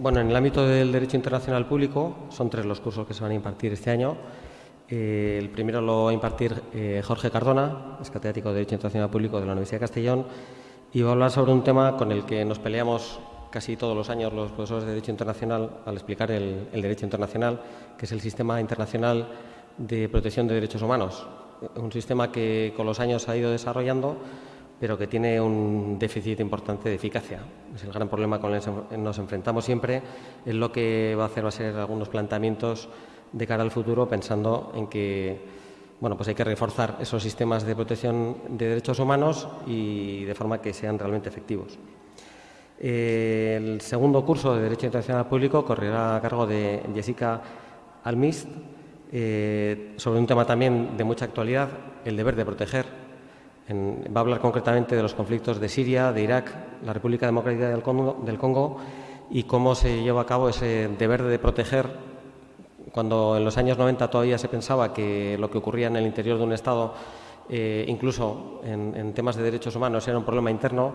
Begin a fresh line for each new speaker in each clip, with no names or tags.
Bueno, en el ámbito del derecho internacional público son tres los cursos que se van a impartir este año. Eh, el primero lo va a impartir eh, Jorge Cardona, es catedrático de Derecho Internacional Público de la Universidad de Castellón, y va a hablar sobre un tema con el que nos peleamos casi todos los años los profesores de Derecho Internacional al explicar el, Derecho Internacional, que es el Sistema Internacional de Protección de Derechos Humanos. Un sistema que con los años ha ido desarrollando pero que tiene un déficit importante de eficacia. Es el gran problema con el que nos enfrentamos siempre, es lo que va a hacer a ser algunos planteamientos de cara al futuro pensando en que bueno, pues hay que reforzar esos sistemas de protección de derechos humanos y de forma que sean realmente efectivos. El segundo curso de Derecho Internacional Público correrá a cargo de Jessica Almist eh, sobre un tema también de mucha actualidad, el deber de proteger va a hablar concretamente de los conflictos de Siria, de Irak, la República Democrática del Congo, y cómo se lleva a cabo ese deber de proteger cuando en los años 90 todavía se pensaba que lo que ocurría en el interior de un Estado, eh, incluso en, temas de derechos humanos, era un problema interno,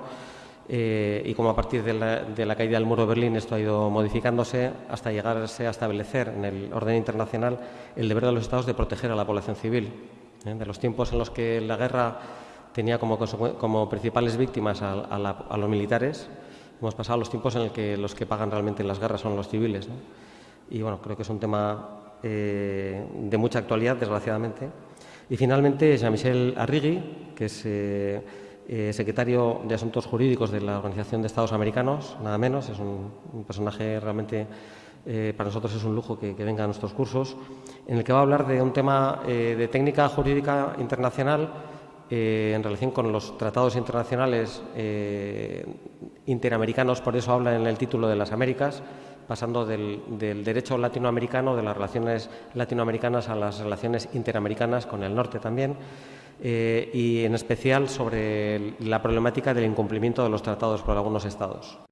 eh, y como a partir de la, caída del muro de Berlín esto ha ido modificándose hasta llegarse a establecer en el orden internacional el deber de los Estados de proteger a la población civil. ¿eh? De los tiempos en los que la guerra tenía como, como principales víctimas a, los militares. Hemos pasado los tiempos en los que los que pagan realmente las guerras son los civiles. Y bueno, creo que es un tema eh, de mucha actualidad, desgraciadamente. Y finalmente, Jean-Michel Arrigui, que es eh, eh, secretario de Asuntos Jurídicos de la Organización de Estados Americanos, nada menos, es un, personaje realmente, para nosotros es un lujo que, que, venga a nuestros cursos, en el que va a hablar de un tema de técnica jurídica internacional eh, en relación con los tratados internacionales eh, interamericanos, por eso habla en el título de las Américas, pasando del, derecho latinoamericano, de las relaciones latinoamericanas a las relaciones interamericanas con el norte también, eh, y en especial sobre la problemática del incumplimiento de los tratados por algunos estados.